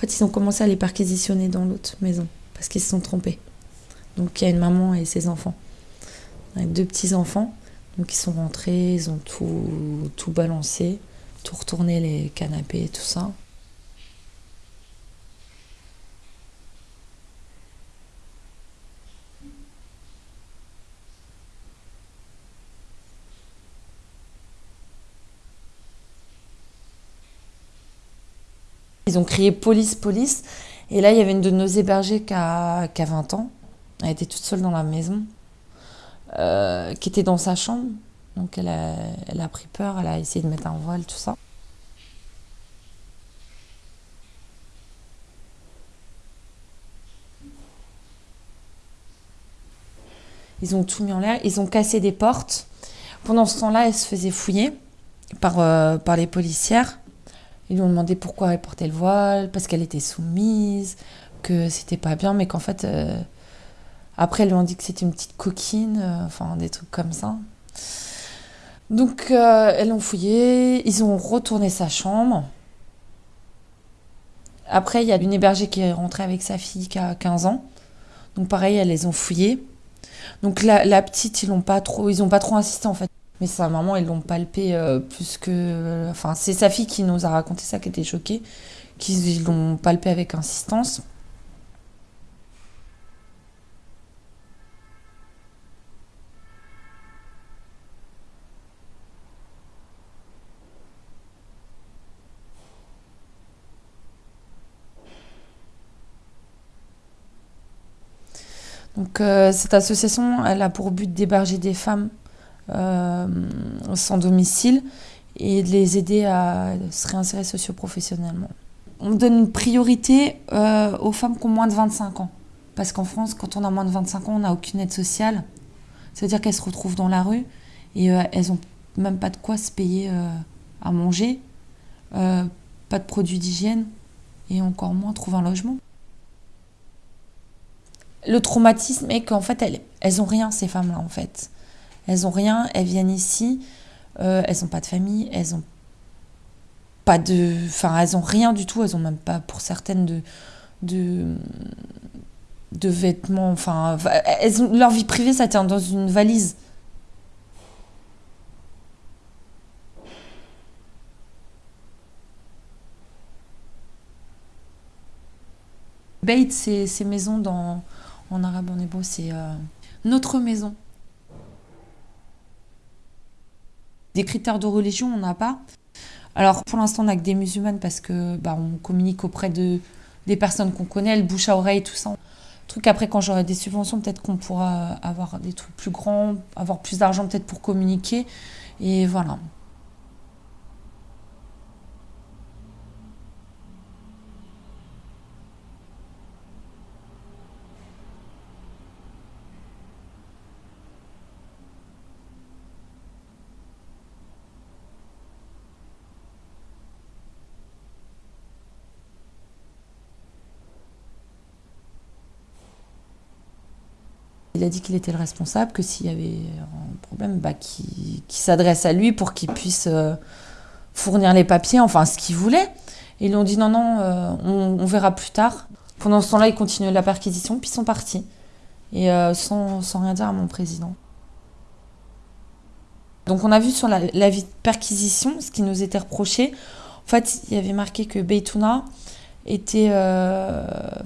fait, ils ont commencé à les perquisitionner dans l'autre maison parce qu'ils se sont trompés. Donc il y a une maman et ses enfants, avec deux petits enfants. Donc ils sont rentrés, ils ont tout, tout balancé, tout retourné les canapés, tout ça. Ils ont crié police, police. Et là, il y avait une de nos hébergées qui a, 20 ans. Elle était toute seule dans la maison, euh, qui était dans sa chambre. Donc elle a, elle a pris peur, elle a essayé de mettre un voile, tout ça. Ils ont tout mis en l'air, ils ont cassé des portes. Pendant ce temps-là, elle se faisait fouiller par, euh, par les policières. Ils lui ont demandé pourquoi elle portait le voile, parce qu'elle était soumise, que c'était pas bien, mais qu'en fait, euh, après, ils lui ont dit que c'était une petite coquine, euh, enfin, des trucs comme ça. Donc, euh, elles l'ont fouillé, ils ont retourné sa chambre. Après, il y a une hébergée qui est rentrée avec sa fille qui a 15 ans. Donc, pareil, elles les ont fouillées. Donc, la, petite, ils n'ont pas pas trop insisté en fait. Mais sa maman, ils l'ont palpé euh, plus que. Enfin, c'est sa fille qui nous a raconté ça, qui était choquée, qu'ils l'ont palpé avec insistance. Donc, euh, cette association, elle a pour but d'héberger des femmes euh, sans domicile et de les aider à se réinsérer socioprofessionnellement. On donne une priorité euh, aux femmes qui ont moins de 25 ans. Parce qu'en France, quand on a moins de 25 ans, on n'a aucune aide sociale. Ça veut dire qu'elles se retrouvent dans la rue et euh, elles n'ont même pas de quoi se payer à manger, pas de produits d'hygiène et encore moins trouver un logement. Le traumatisme est qu'en fait, elles, elles ont rien, ces femmes-là, en fait. Elles ont rien, elles viennent ici, euh, elles n'ont pas de famille, elles ont pas de, enfin elles ont rien du tout, elles ont même pas pour certaines de de, de vêtements, enfin elles ont, leur vie privée ça tient dans une valise. Beit, c'est ces maisons dans, en arabe, en hébreu, c'est euh, notre maison. Des critères de religion, on n'a pas. Alors pour l'instant, on n'a que des musulmanes parce que bah, on communique auprès de des personnes qu'on connaît, le bouche à oreille, tout ça. Truc après, quand j'aurai des subventions, peut-être qu'on pourra avoir des trucs plus grands, avoir plus d'argent peut-être pour communiquer. Et voilà. Il a dit qu'il était le responsable, que s'il y avait un problème, bah, qu'il s'adresse à lui pour qu'il puisse euh, fournir les papiers, enfin ce qu'il voulait. Et ils lui ont dit non, non, euh, on, verra plus tard. Pendant ce temps-là, ils continuaient la perquisition, puis ils sont partis. Et euh, sans, rien dire à mon président. Donc on a vu sur la, vie de perquisition ce qui nous était reproché. En fait, il y avait marqué que Beitouna était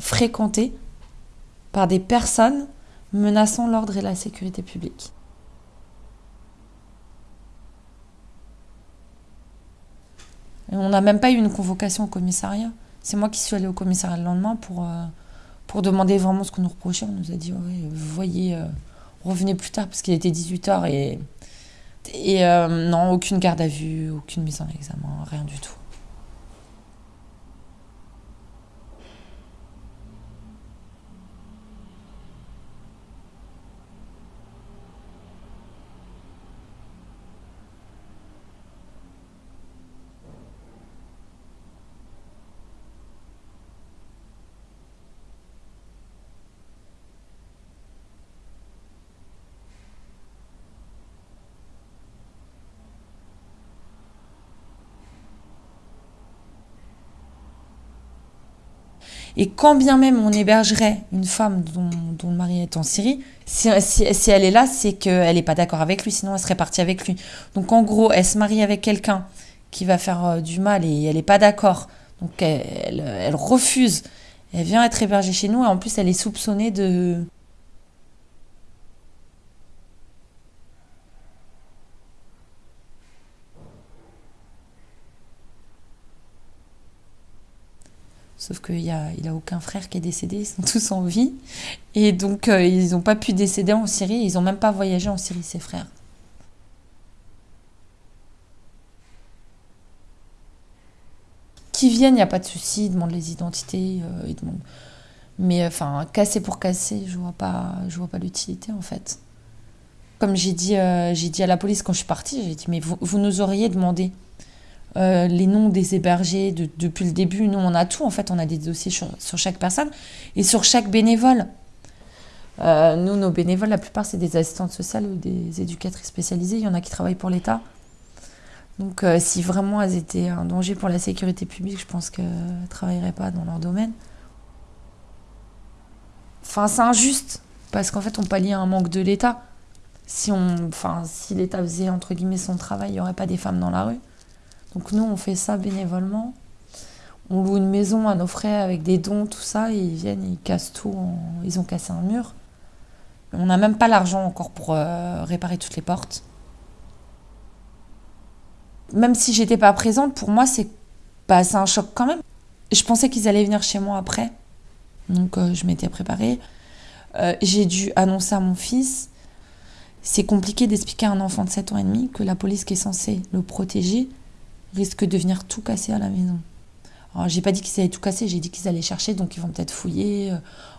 fréquenté par des personnes menaçant l'ordre et la sécurité publique. on n'a même pas eu une convocation au commissariat. C'est moi qui suis allée au commissariat le lendemain pour, euh, demander vraiment ce qu'on nous reprochait. On nous a dit, ouais, voyez, euh, revenez plus tard parce qu'il était 18h et, et euh, non, aucune garde à vue, aucune mise en examen, rien du tout. Et quand bien même on hébergerait une femme dont, le mari est en Syrie, si, elle est là, c'est qu'elle n'est pas d'accord avec lui, sinon elle serait partie avec lui. Donc en gros, elle se marie avec quelqu'un qui va faire euh, du mal et elle n'est pas d'accord. Donc elle, elle refuse. Elle vient être hébergée chez nous et en plus elle est soupçonnée de, Sauf qu'il n'a il a aucun frère qui est décédé, ils sont tous en vie. Et donc, euh, ils n'ont pas pu décéder en Syrie, ils n'ont même pas voyagé en Syrie, ses frères. Qui viennent, il n'y a pas de souci, ils demandent les identités, euh. Mais enfin, casser pour casser, je vois pas, je vois pas l'utilité en fait. Comme j'ai dit, euh, j'ai dit à la police quand je suis partie, j'ai dit mais vous nous auriez demandé euh, les noms des hébergés de, depuis le début. Nous, on a tout, en fait, on a des dossiers sur, chaque personne et sur chaque bénévole. Euh, nous, nos bénévoles, la plupart, c'est des assistantes sociales ou des éducatrices spécialisées. Il y en a qui travaillent pour l'État. Donc, euh, si vraiment elles étaient un danger pour la sécurité publique, je pense qu'elles ne travailleraient pas dans leur domaine. Enfin, c'est injuste, parce qu'en fait, on pallie un manque de l'État. Si, enfin, si l'État faisait, entre guillemets, son travail, il n'y aurait pas des femmes dans la rue. Donc nous, on fait ça bénévolement. On loue une maison à nos frais avec des dons, tout ça, et ils viennent, ils cassent tout. Ils ont cassé un mur. On n'a même pas l'argent encore pour euh, réparer toutes les portes. Même si j'étais pas présente, pour moi, c'est bah, un choc quand même. Je pensais qu'ils allaient venir chez moi après. Donc euh, je m'étais préparée. Euh, J'ai dû annoncer à mon fils. C'est compliqué d'expliquer à un enfant de 7 ans et demi que la police qui est censée le protéger risque de venir tout casser à la maison. Alors, j'ai pas dit qu'ils allaient tout casser, j'ai dit qu'ils allaient chercher, donc ils vont peut-être fouiller, euh,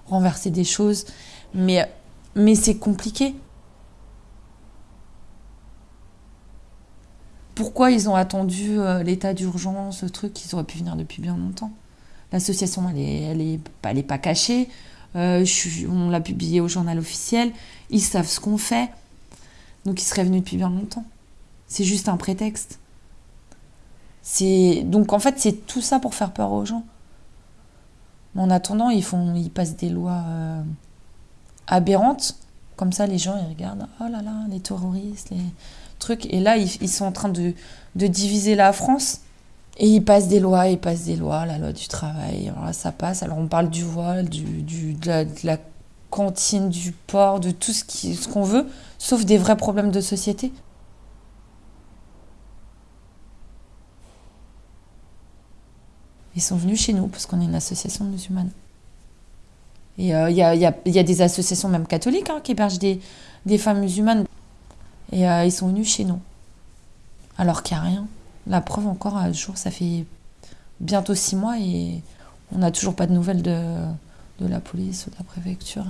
renverser des choses. Mais, mais c'est compliqué. Pourquoi ils ont attendu euh, l'état d'urgence, ce truc Ils auraient pu venir depuis bien longtemps? L'association, elle est, elle est, elle est pas cachée. Euh, on l'a publié au journal officiel. Ils savent ce qu'on fait. Donc ils seraient venus depuis bien longtemps. C'est juste un prétexte. C'est donc en fait c'est tout ça pour faire peur aux gens. En attendant, ils font, ils passent des lois euh, aberrantes. Comme ça, les gens ils regardent. Oh là là, les terroristes, les trucs. Et là, ils, ils sont en train de, de diviser la France. Et ils passent des lois, ils passent des lois, la loi du travail. Alors ça passe. Alors on parle du voile, du, du, de, la, cantine, du port, de tout ce qui- ce qu'on veut, sauf des vrais problèmes de société. Ils sont venus chez nous parce qu'on est une association musulmane. Et euh, il y, a, y a- y a des associations même catholiques hein, qui hébergent des, des femmes musulmanes. Et euh, ils sont venus chez nous. Alors qu'il n'y a rien. La preuve encore, à jour, ça fait bientôt six mois et on n'a toujours pas de nouvelles de, de la police ou de la préfecture.